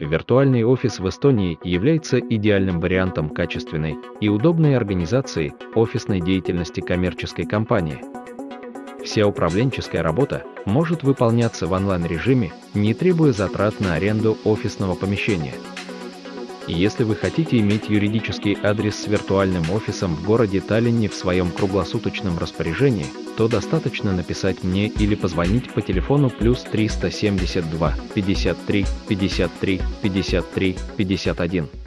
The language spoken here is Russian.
Виртуальный офис в Эстонии является идеальным вариантом качественной и удобной организации офисной деятельности коммерческой компании. Вся управленческая работа может выполняться в онлайн-режиме, не требуя затрат на аренду офисного помещения. Если вы хотите иметь юридический адрес с виртуальным офисом в городе Таллине в своем круглосуточном распоряжении, то достаточно написать мне или позвонить по телефону плюс 372 53 53 53 51.